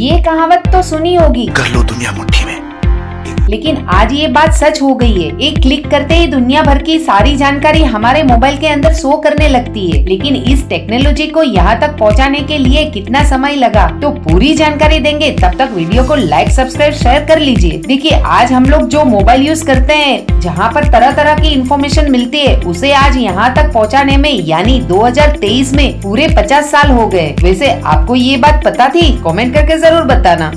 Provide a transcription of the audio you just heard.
ये कहावत तो सुनी होगी। कर लो दुनिया मुट्ठी में। लेकिन आज ये बात सच हो गई है। एक क्लिक करते ही दुनिया भर की सारी जानकारी हमारे मोबाइल के अंदर शो करने लगती है। लेकिन इस टेक्नोलॉजी को यहाँ तक पहुँचाने के लिए कितना समय लगा? तो पूरी जानकारी देंगे। तब तक वीडियो को लाइक सब्सक्राइब शेयर कर लीजिए। देखिए, आज हम लोग जो मोबाइल यूज़ करते हैं, जहाँ पर तरह तरह की इन्फॉर्मेशन मिलती है, उसे आज यहाँ तक पहुँचाने में, यानी 2023 में पूरे 50 साल हो गए। वैसे आपको ये बात पता थी? कमेंट करके ज़रूर बताना।